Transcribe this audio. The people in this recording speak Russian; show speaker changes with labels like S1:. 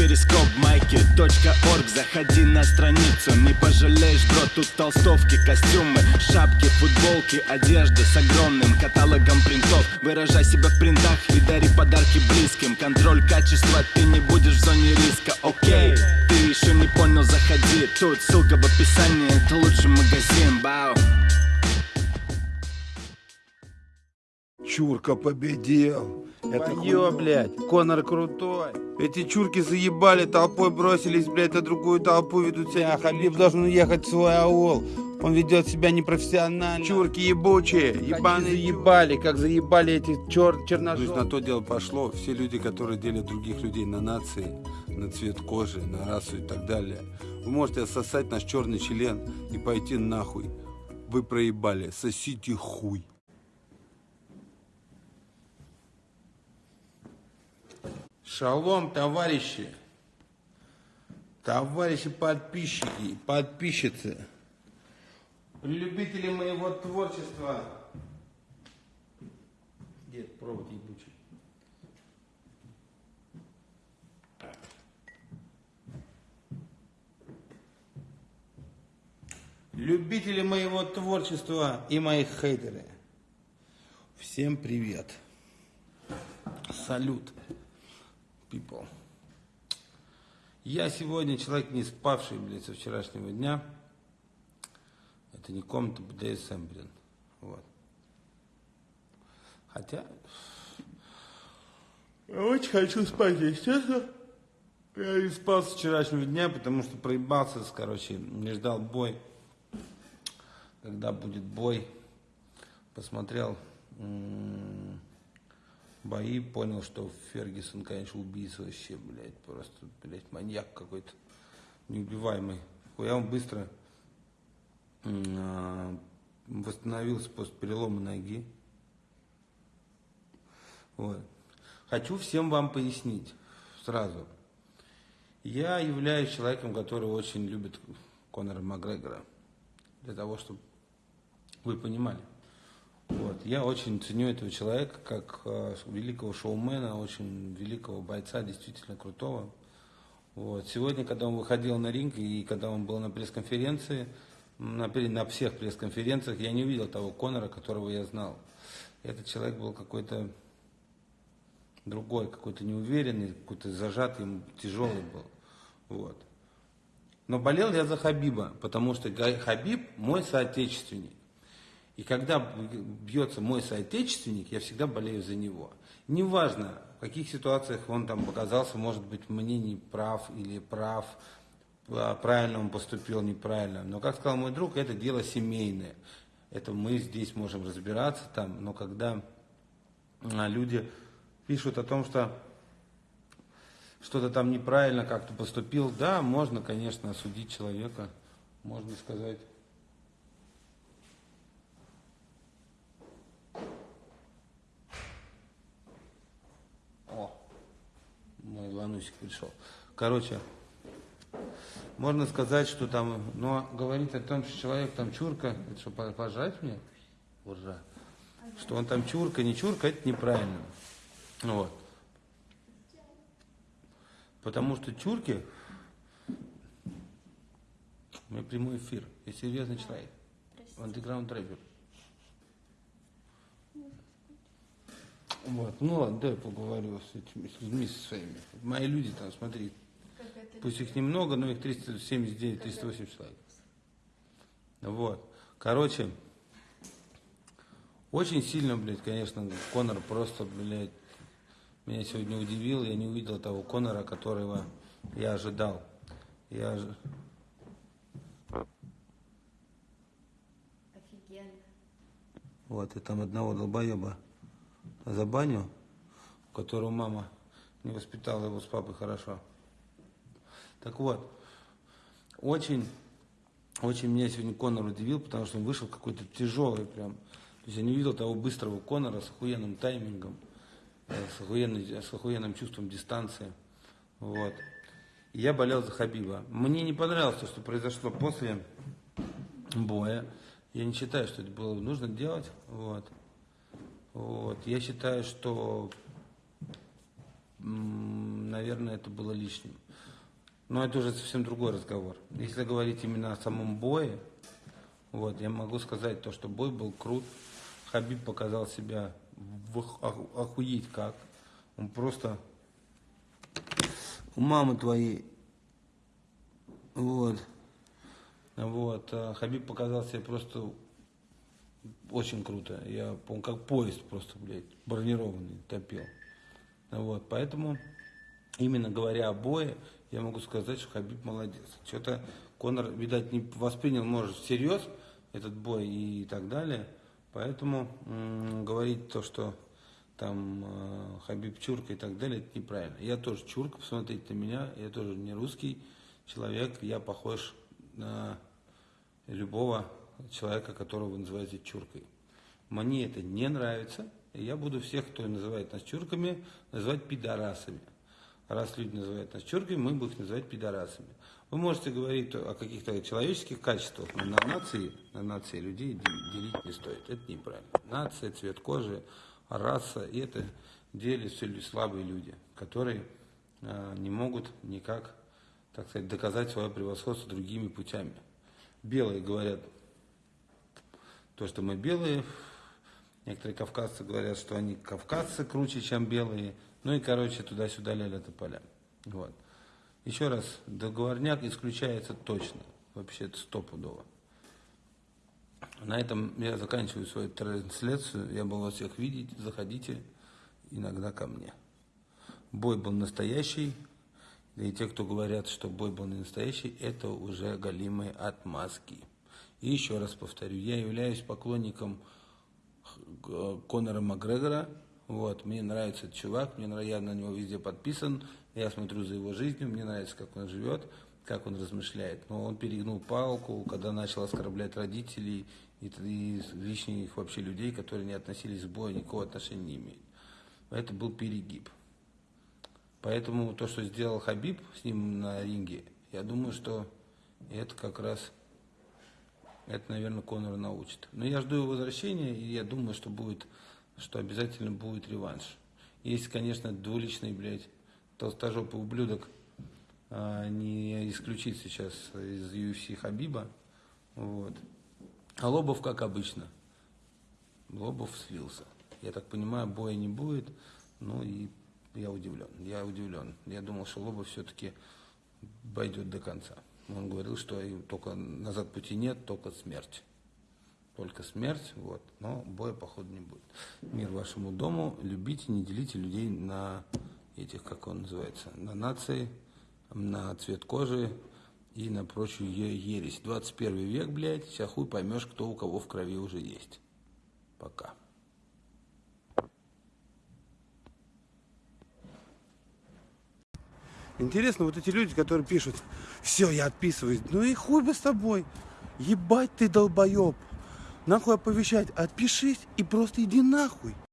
S1: перископ майки .орг. Заходи на страницу, не пожалеешь, бро Тут толстовки, костюмы, шапки, футболки Одежда с огромным каталогом принтов. Выражай себя в принтах и дари подарки близким. Контроль качества, ты не будешь в зоне риска, окей Ты еще не понял, заходи. Тут ссылка в описании, это лучший магазин, бау.
S2: Чурка победил. Это
S3: Ё, блядь, Конор крутой. Эти чурки заебали, толпой бросились, блядь, на другую толпу ведут себя. А Хабиб должен уехать в свой аул. Он ведет себя непрофессионально. Чурки ебучие, ебаные заебали, как заебали эти чер
S4: То есть на то дело пошло, все люди, которые делят других людей на нации, на цвет кожи, на расу и так далее, вы можете сосать наш черный член и пойти нахуй. Вы проебали, сосите хуй.
S3: Шалом, товарищи. Товарищи подписчики, подписчицы. Любители моего творчества. Где провод ебучий? Любители моего творчества и моих хейтеры. Всем привет. Салют people. Я сегодня человек не спавший, блядь, со вчерашнего дня. Это не комната БДСМ, блин. Вот. Хотя... Я очень хочу спать, честно. Я не спал с вчерашнего дня, потому что проебался, короче, не ждал бой. Когда будет бой, посмотрел м, бои, понял, что Фергюсон, конечно, убийца вообще, блядь, просто, блядь, маньяк какой-то, неубиваемый. Хуя он быстро а, восстановился после перелома ноги. Вот. Хочу всем вам пояснить сразу. Я являюсь человеком, который очень любит Конора Макгрегора. Для того, чтобы вы понимали. Вот. Я очень ценю этого человека как э, великого шоумена, очень великого бойца, действительно крутого. Вот. Сегодня, когда он выходил на ринг и когда он был на пресс-конференции, на, на всех пресс-конференциях, я не увидел того Конора, которого я знал. Этот человек был какой-то другой, какой-то неуверенный, какой-то зажатый, тяжелый был. Вот. Но болел я за Хабиба, потому что Хабиб мой соотечественник. И когда бьется мой соотечественник, я всегда болею за него. Неважно, в каких ситуациях он там показался, может быть, мне не прав или прав, а, правильно он поступил, неправильно. Но, как сказал мой друг, это дело семейное. Это мы здесь можем разбираться там, но когда а, люди пишут о том, что что-то там неправильно как-то поступил, да, можно, конечно, осудить человека, можно сказать. О, Ланусик пришел. Короче, можно сказать, что там, но говорить о том, что человек там чурка, это что, по- пожать мне? Уржа. Что он там чурка, не чурка, это неправильно. Ну Вот. Потому что чурки, у меня прямой эфир, я серьезный человек. Андеграунд рэпер. Вот, ну ладно, дай поговорю с этими с людьми со своими. Мои люди там, смотри, пусть их немного, но их 379, 380 человек. Вот, короче, очень сильно, блядь, конечно, Конор просто, блядь, меня сегодня удивил. Я не увидел того Конора, которого я ожидал. Я ожи-
S5: Офигенно.
S3: Вот, и там одного долбоеба за баню, у которого мама не воспитала его с папой хорошо. Так вот, очень, очень меня сегодня Конор удивил, потому что он вышел какой-то тяжелый прям. То есть я не видел того быстрого Конора с охуенным таймингом, э, с, охуенной- с охуенным чувством дистанции. Вот. И я болел за Хабиба. Мне не понравилось то, что произошло после боя. Я не считаю, что это было нужно делать. Вот. Вот. Я считаю, что, наверное, это было лишним. Но это уже совсем другой разговор. Если говорить именно о самом бое, вот, я могу сказать то, что бой был крут. Хабиб показал себя в ох- охуеть как. Он просто у мамы твоей. Вот. Вот. а Хабиб показал себя просто очень круто. Я помню, как поезд просто, блядь, бронированный топил. Вот. Поэтому, именно говоря о бое, я могу сказать, что Хабиб молодец. Что-то Конор, видать, не воспринял, может, всерьез этот бой и так далее. Поэтому говорить то, что там э, Хабиб Чурка и так далее, это неправильно. Я тоже Чурка, посмотрите на меня, я тоже не русский человек, я похож на любого человека, которого вы называете чуркой. Мне это не нравится, и я буду всех, кто называет нас чурками, называть пидорасами. Раз люди называют нас чурками, мы будем их называть пидорасами. Вы можете говорить о каких-то человеческих качествах, но на нации, на нации людей де- делить не стоит. Это неправильно. Нация, цвет кожи, раса, и это делят все лю- слабые люди, которые а, не могут никак, так сказать, доказать свое превосходство другими путями. Белые говорят, то, что мы белые. Некоторые кавказцы говорят, что они кавказцы круче, чем белые. Ну и, короче, туда-сюда ля поля. Вот. Еще раз, договорняк исключается точно. Вообще это стопудово. На этом я заканчиваю свою трансляцию. Я был вас всех видеть. Заходите иногда ко мне. Бой был настоящий. И те, кто говорят, что бой был не настоящий, это уже галимые отмазки. И еще раз повторю, я являюсь поклонником Конора Макгрегора. Вот, мне нравится этот чувак, мне нравится, я на него везде подписан, я смотрю за его жизнью, мне нравится, как он живет, как он размышляет. Но он перегнул палку, когда начал оскорблять родителей и, и лишних вообще людей, которые не относились к бою, никакого отношения не имеют. Это был перегиб. Поэтому то, что сделал Хабиб с ним на ринге, я думаю, что это как раз, это, наверное, Конора научит. Но я жду его возвращения, и я думаю, что будет, что обязательно будет реванш. Если, конечно, двуличный, блядь, толстожопый ублюдок а, не исключит сейчас из UFC Хабиба, вот. А Лобов, как обычно, Лобов слился. Я так понимаю, боя не будет. Ну и я удивлен. Я удивлен. Я думал, что Лобов все-таки пойдет до конца. Он говорил, что только назад пути нет, только смерть. Только смерть, вот. Но боя, походу, не будет. Мир вашему дому. Любите, не делите людей на этих, как он называется, на нации, на цвет кожи и на прочую ересь. 21 век, блядь, сейчас хуй поймешь, кто у кого в крови уже есть. Пока.
S2: Интересно, вот эти люди, которые пишут, все, я отписываюсь. Ну и хуй бы с тобой. Ебать ты долбоеб. Нахуй оповещать. Отпишись и просто иди нахуй.